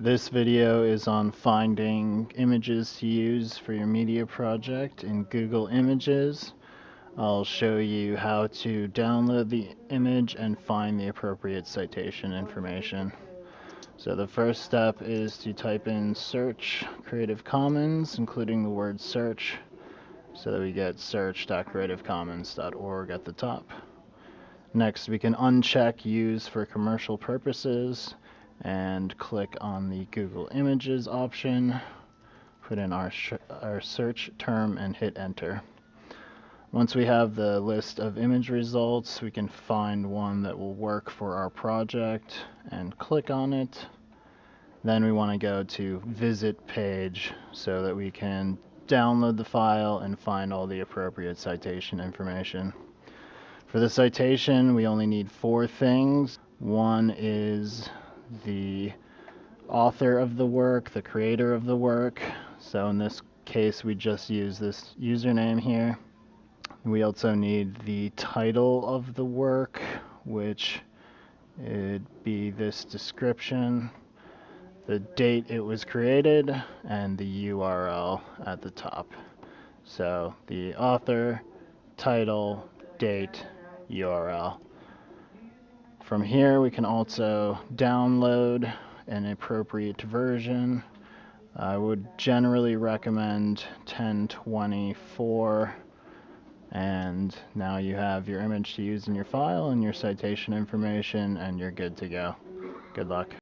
This video is on finding images to use for your media project in Google Images. I'll show you how to download the image and find the appropriate citation information. So the first step is to type in search Creative Commons, including the word search, so that we get search.creativecommons.org at the top. Next, we can uncheck use for commercial purposes and click on the Google Images option, put in our, our search term and hit enter. Once we have the list of image results, we can find one that will work for our project and click on it. Then we want to go to visit page so that we can download the file and find all the appropriate citation information. For the citation, we only need four things. One is the author of the work, the creator of the work. So in this case, we just use this username here. We also need the title of the work, which would be this description, the date it was created, and the URL at the top. So the author, title, date, URL. From here we can also download an appropriate version. I would generally recommend 1024 and now you have your image to use in your file and your citation information and you're good to go. Good luck.